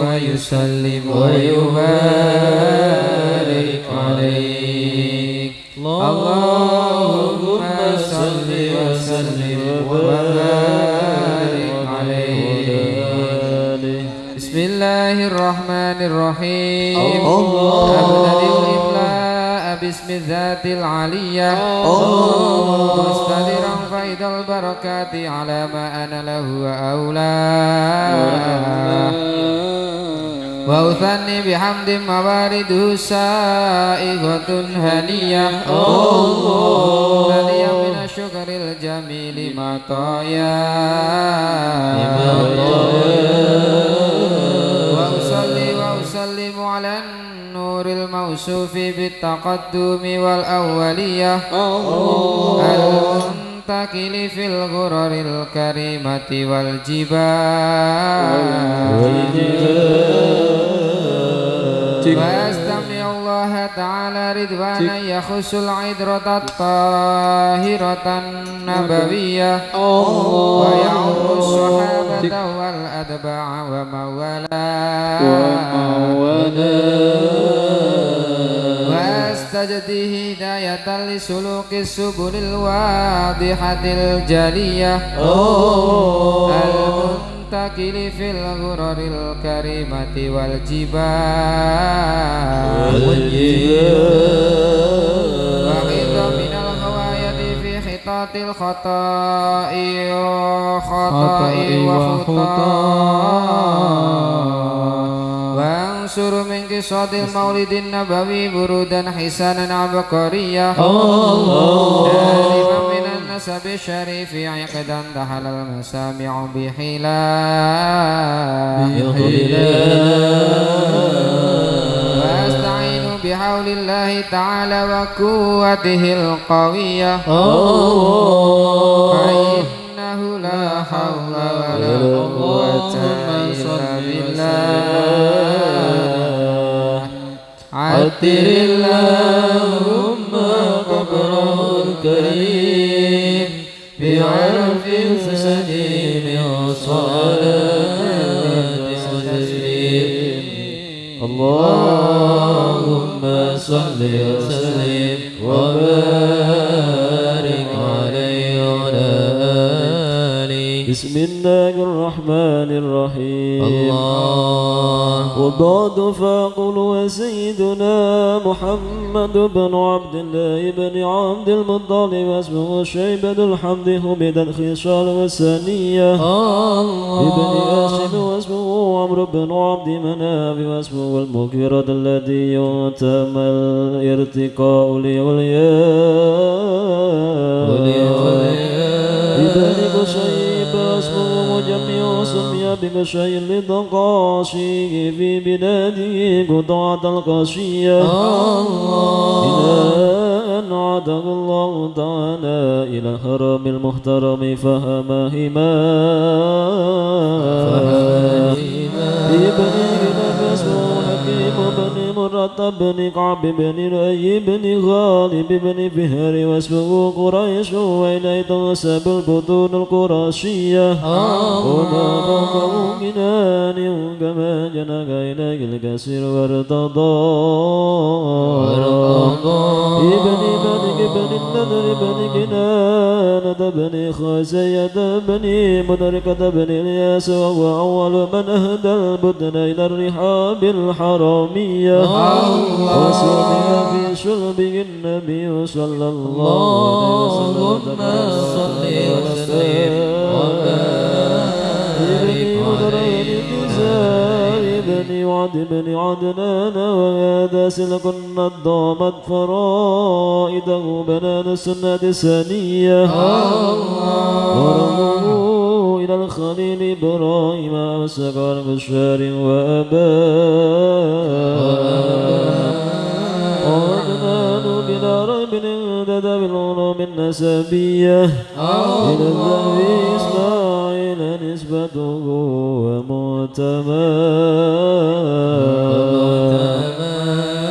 ويسلم ويبارك عليك. اللهم صل وسلم وبارك عليك بسم الله الرحمن الرحيم. الله. الإملاء باسم الذات العلية. مستدرا فيض البركات على ما أنا له وأولاه وأثني بحمد موارده سائغة هنية هنية من الشكر الجميل مطايا وأصلي وأسلم على النور الموصوف بالتقدم والأولية. المنتقل في الغرر الكريمة والجبال. وأستمع الله تعالى رضوانا يخص العذرة الطاهرة النبوية. ويعم الصحابة والأتباع ومن والاه واستجدي هداية لسلوك السبل الواضحة الجلية المنتقل في الغرر الكريمة والجبال وحيد من الغواية في خطاط الخطاء وخطاء وخطاء وانصر من قصاد المولد النبوي برودا حسانا عبقريا. دائما من النسب الشريف عقدا دخل المسامع بحلا وأستعين بحول الله تعالى وقوته القوية. فإنه لا حول عتر اللهم قبره الكريم بعرف سليم وصلاة وتسليم. اللهم صل وسلم وبارك عليه وعلى آله. بسم الله الرحمن الرحيم. وبعد فاقل وسيدنا محمد بن عبد الله بن عبد المطلب واسمه شيبة الحمد حمد الخصال والثانية ابن هاشم واسمه عمرو بن عبد مناف واسمه المغفرة الذي يتم الارتقاء لولياء. ابن قشيب بقشي للقاشي في بلاده قطعة القاشية إلى أن عاده الله تعالى. إلى الحرم المحترم فهمهما. ابن بن مرة بن كعب بن رأي بن غالب بن فهر واسمه قريش وإليه تنسب البطون القرشية وما فوقه جنان كما جنك إليه الكسر وارتضى. ابن مالك بن النذر بن كنانة بن خزية بن مدركة بن الياس وهو أول من أهدى البدن إلى الرحاب الحرامية. وسمي في شربه النبي صلى الله عليه وسلم. صل وسلم. وعد بن عدنان وهذا سلك ضامت فرائده بنان السنة الثانية ورموا إلى الخليل إبراهيم وسكر بشار وأباه وعدنان بلا ريب اهتدى بالعلوم النسبية. إلى إسماعيل نسبته ومعتمد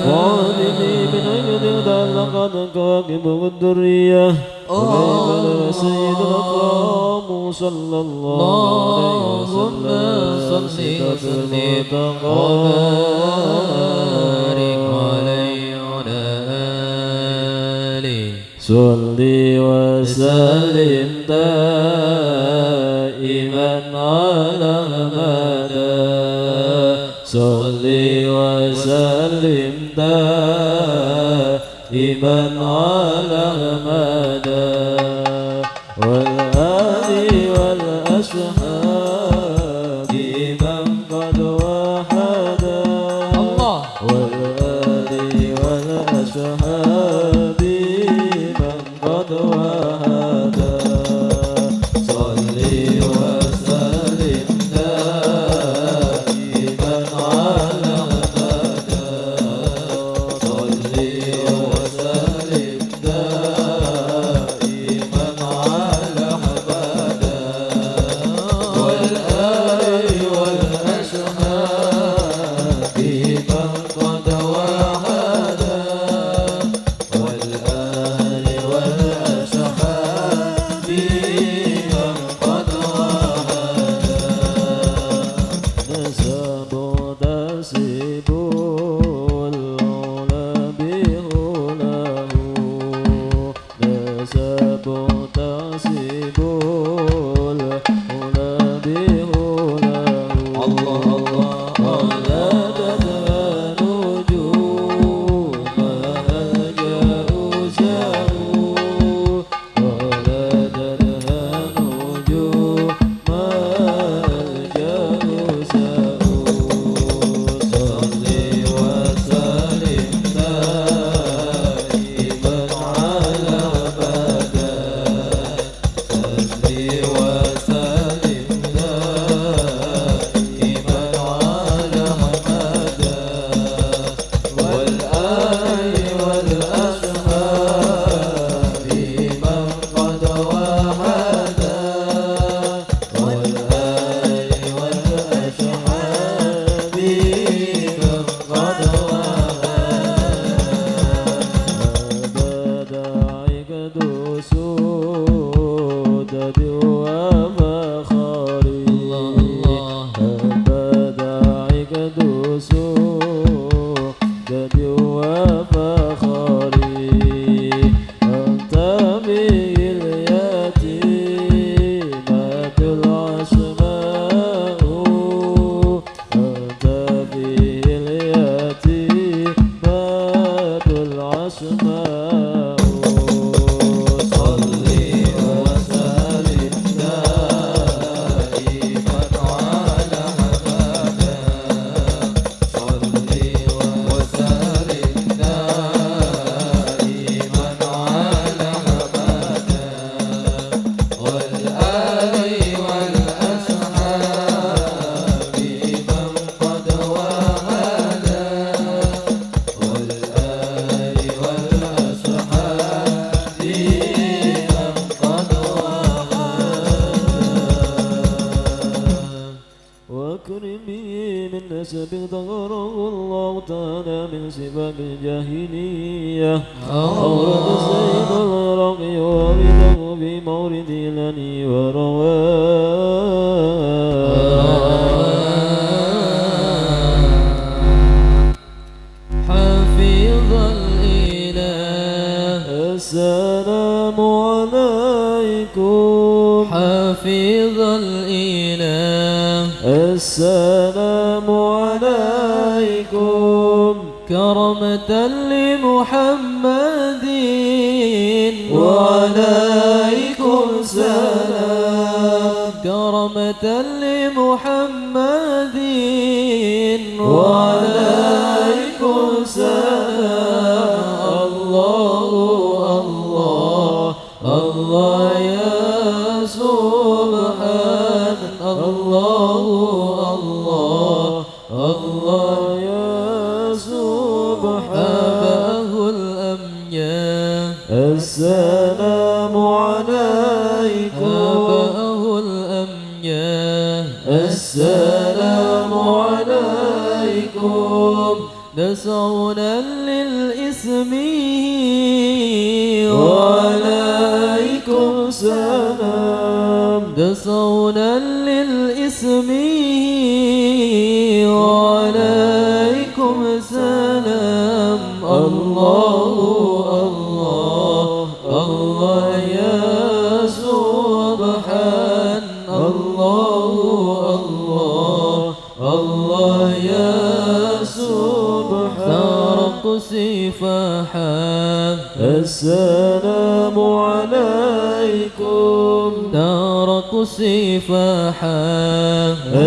والدي من أجل تعلقت كواكب والدرية وكيف سيد الأقوام صلى الله عليه وسلم صلي وسلم وبارك عليه وعلى آله صلي وسلم من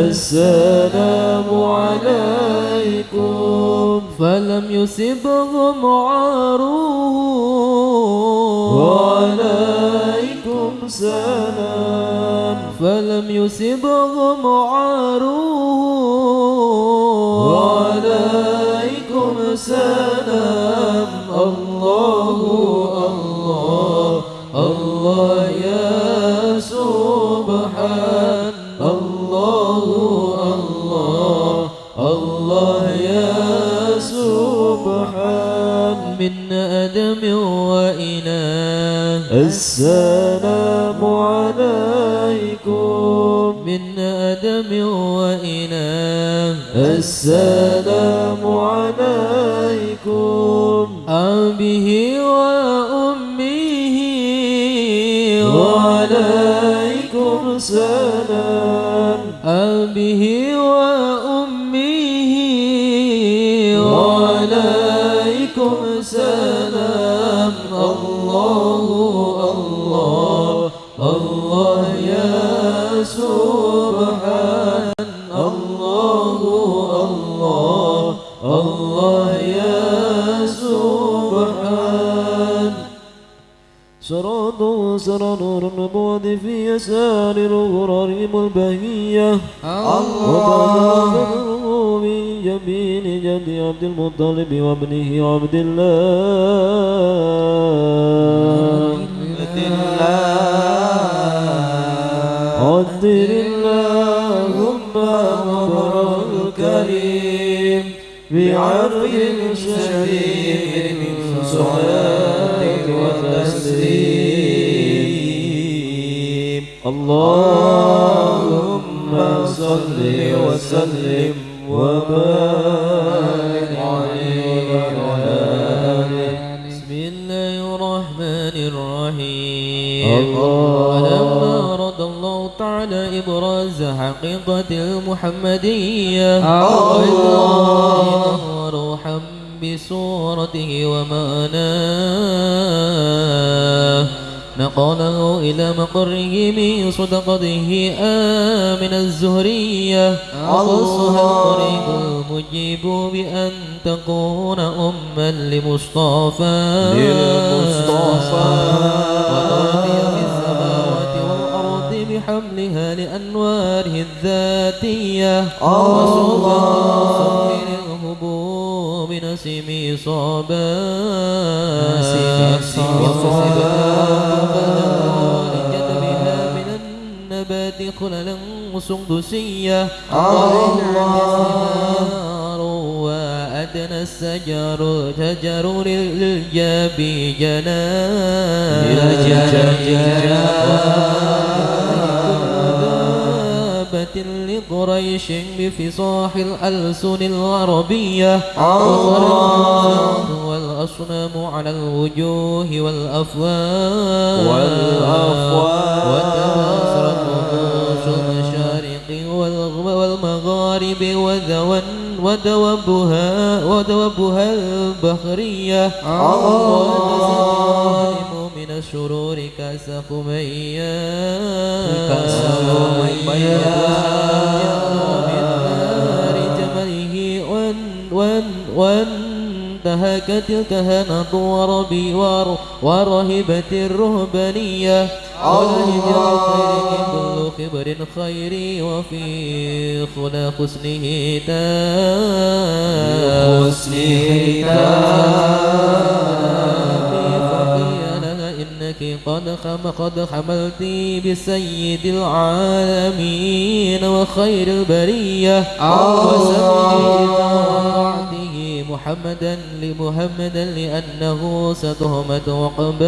السلام عليكم. فلم يصبهم عاروه وعليكم سلام فلم يصبهم عاروه وعليكم سلام السلام عليكم. من أدم وإناه السلام عليكم. الله الله يا سبحان الله الله الله يا سبحان. سراد سر نور النبوة في يسار الغرار البهية الله. من جبين جد عبد المطلب وابنه عبد الله. قدر اللهم أمر الكريم بعرض شديد من صلاة وتسليم اللهم صل وسلم وبارك عليه وعلى آله بسم الله الرحمن الرحيم الله. إبراز حقيقة المحمدية. الله. روحا بصورته ومعناه. نقله إلى مقره من صدقته آمن الزهرية. خصها الطريق المجيب بأن تكون أما لمصطفى. للمصطفى. وأوتي في السماوات والأرض بحملها لأنواره الذاتية. وسلطان صفر الهبوب نسمي صابا لجذبها من النبات خللا سندسية الله وأدنى الشجر شجر للجاب جنان لقريش بفصاح الألسن العربية وصرف والأصنام على الوجوه والأفواه. والأفواه. وتناصرت رؤوس المشارق والمغارب وذوى ودوبها ودوبها البحرية. وتسلم من الشرور خميا. من نار جمله وان- وان- وانتهكت الكهنة وربي ور- ورهبت الرهبانية. ولهج الخير كل خبر خيري وفي خلا حسنه تام. فقيلها إنك قد خم قد حملت بسيد العالمين وخير البرية. ووعده محمدا لمحمدا لأنه ستهمة وقبال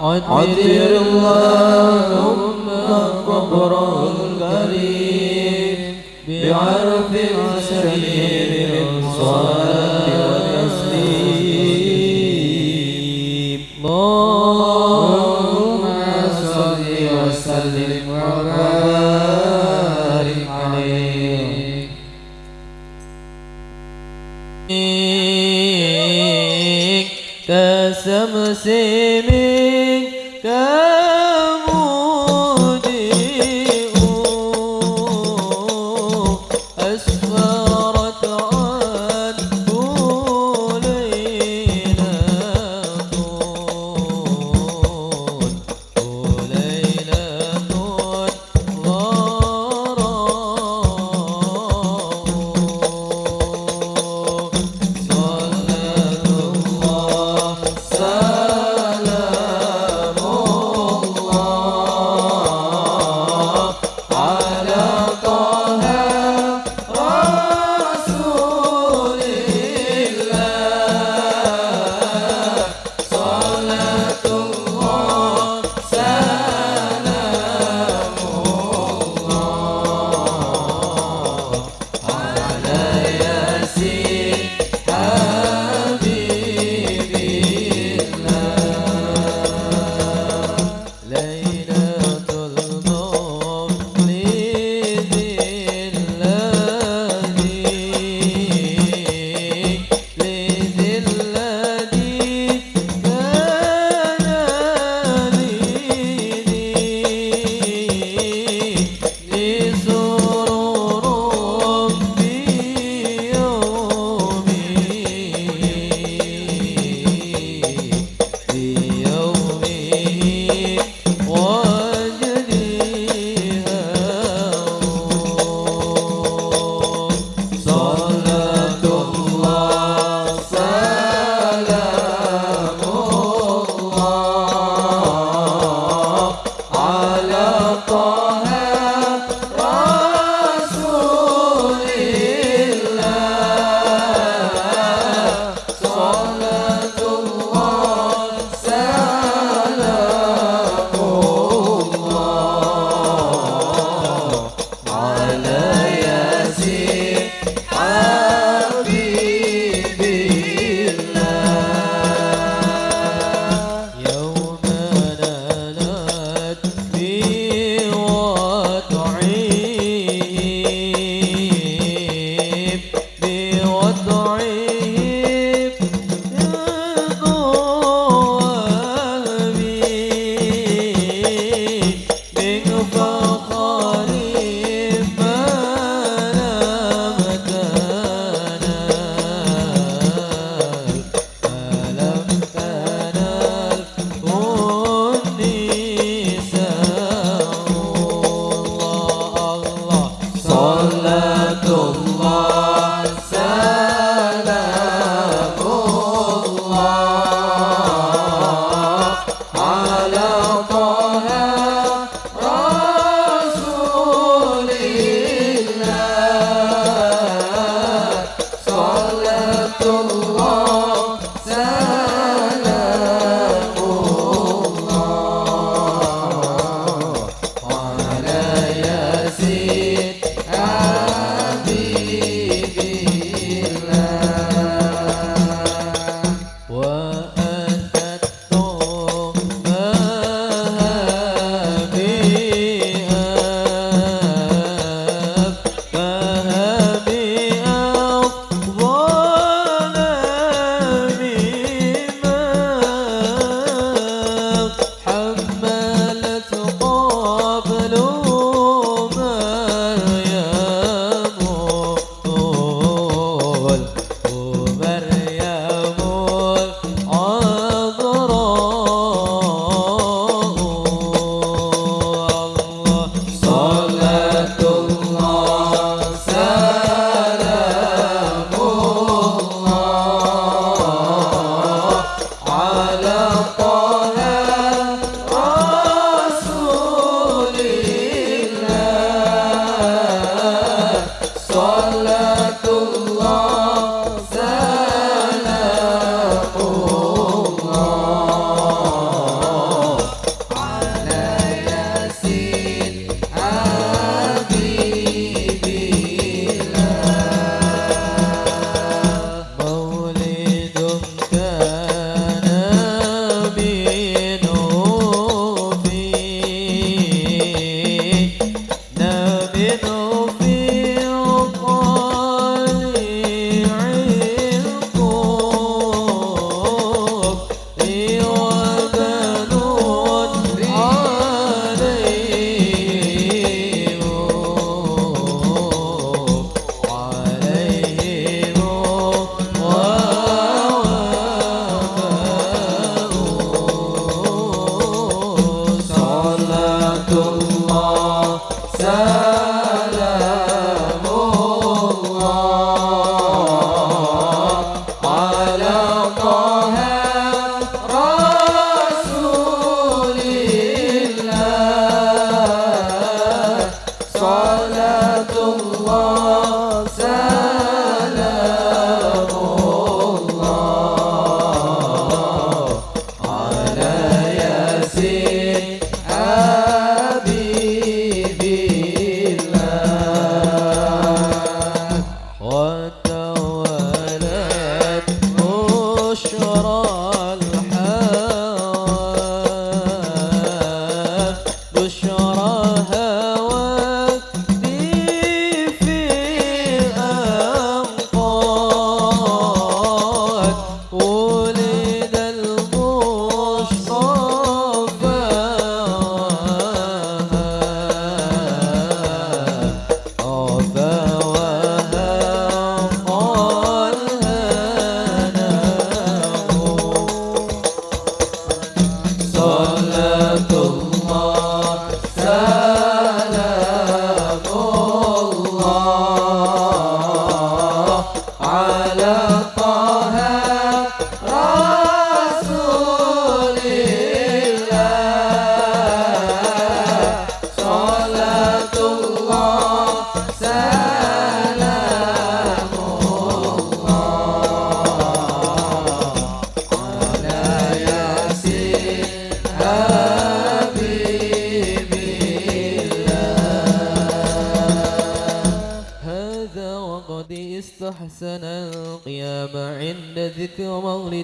عطر اللهم قبره الكريم شهير الصلاة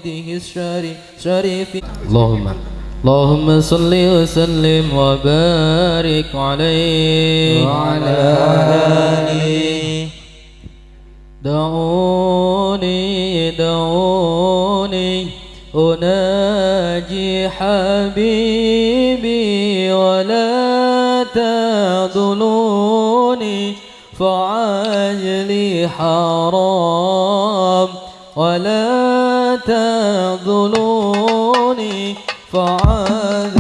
مولده الشريف شريف. اللهم اللهم صل وسلم وبارك عليه. وعلى آله. دعوني دعوني. أناجي حبيبي ولا تذلوني فعجلي حرام ولا تذلوني فعجلي